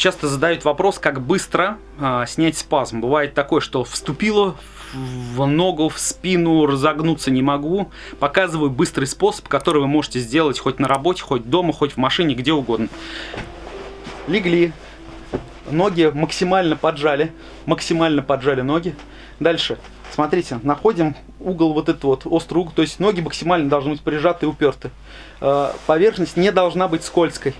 Часто задают вопрос, как быстро а, снять спазм. Бывает такое, что вступило в ногу, в спину, разогнуться не могу. Показываю быстрый способ, который вы можете сделать хоть на работе, хоть дома, хоть в машине, где угодно. Легли, ноги максимально поджали, максимально поджали ноги. Дальше, смотрите, находим угол вот этот вот, острый угол, то есть ноги максимально должны быть прижаты и уперты. А, поверхность не должна быть скользкой.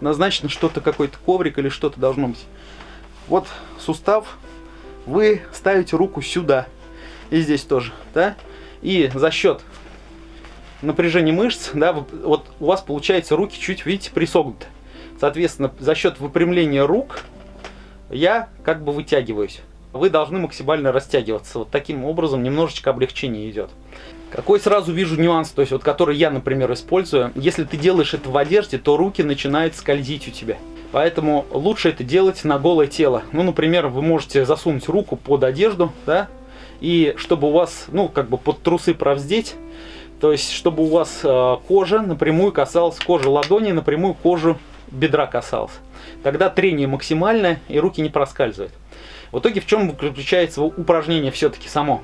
Назначено что-то, какой-то коврик или что-то должно быть. Вот сустав вы ставите руку сюда. И здесь тоже, да? И за счет напряжения мышц, да, вот у вас получается руки чуть, видите, присогнуты. Соответственно, за счет выпрямления рук я как бы вытягиваюсь. Вы должны максимально растягиваться. Вот таким образом немножечко облегчение идет. Какой сразу вижу нюанс, то есть вот который я, например, использую. Если ты делаешь это в одежде, то руки начинают скользить у тебя. Поэтому лучше это делать на голое тело. Ну, например, вы можете засунуть руку под одежду, да, и чтобы у вас, ну, как бы под трусы провздеть, то есть, чтобы у вас э, кожа напрямую касалась, кожи ладони напрямую кожу бедра касалась. Тогда трение максимальное и руки не проскальзывают. В итоге в чем заключается упражнение все-таки само?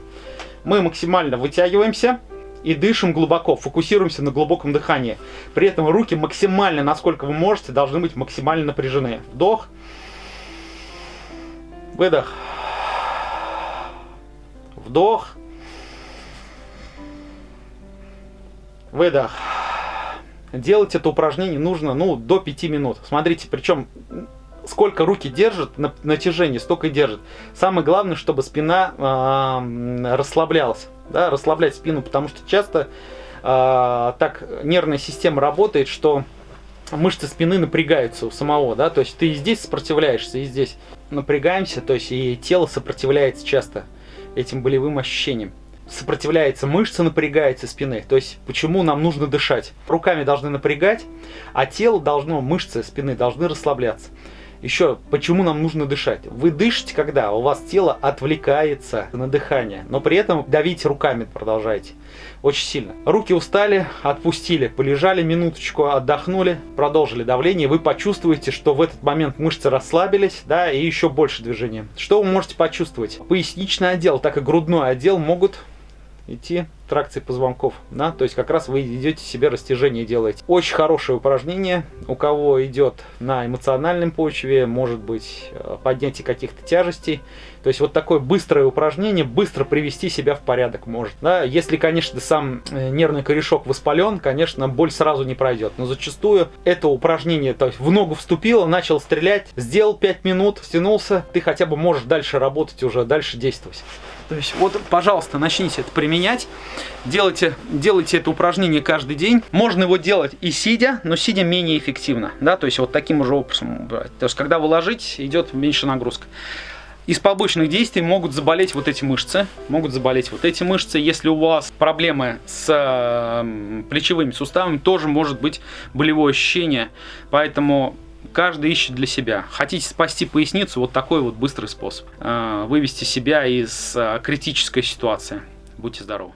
Мы максимально вытягиваемся, и дышим глубоко, фокусируемся на глубоком дыхании. При этом руки максимально, насколько вы можете, должны быть максимально напряжены. Вдох, выдох, вдох, выдох. Делать это упражнение нужно ну, до 5 минут. Смотрите, причем сколько руки держат, на натяжение столько и держит. Самое главное, чтобы спина э, расслаблялась. Да, расслаблять спину, потому что часто э, так нервная система работает, что мышцы спины напрягаются у самого, да, то есть ты и здесь сопротивляешься, и здесь напрягаемся, то есть и тело сопротивляется часто этим болевым ощущениям. Сопротивляется мышца, напрягается спины. То есть, почему нам нужно дышать? Руками должны напрягать, а тело должно, мышцы спины должны расслабляться. Еще, почему нам нужно дышать? Вы дышите, когда у вас тело отвлекается на дыхание, но при этом давить руками продолжаете. Очень сильно. Руки устали, отпустили, полежали минуточку, отдохнули, продолжили давление. Вы почувствуете, что в этот момент мышцы расслабились, да, и еще больше движения. Что вы можете почувствовать? Поясничный отдел, так и грудной отдел могут идти тракции позвонков, да, то есть как раз вы идете себе растяжение делаете. Очень хорошее упражнение, у кого идет на эмоциональном почве, может быть э, поднятие каких-то тяжестей, то есть вот такое быстрое упражнение, быстро привести себя в порядок может, да, если, конечно, сам э, нервный корешок воспален, конечно, боль сразу не пройдет, но зачастую это упражнение, то есть в ногу вступило, начал стрелять, сделал 5 минут, стянулся, ты хотя бы можешь дальше работать уже, дальше действовать. То есть вот, пожалуйста, начните это применять. Делайте, делайте это упражнение каждый день. Можно его делать и сидя, но сидя менее эффективно. Да, то есть вот таким же образом. То есть когда вы ложитесь, идет меньше нагрузка. Из побочных действий могут заболеть вот эти мышцы, могут заболеть вот эти мышцы. Если у вас проблемы с э, плечевыми суставами, тоже может быть болевое ощущение. Поэтому каждый ищет для себя. Хотите спасти поясницу, вот такой вот быстрый способ. Э, вывести себя из э, критической ситуации. Будьте здоровы.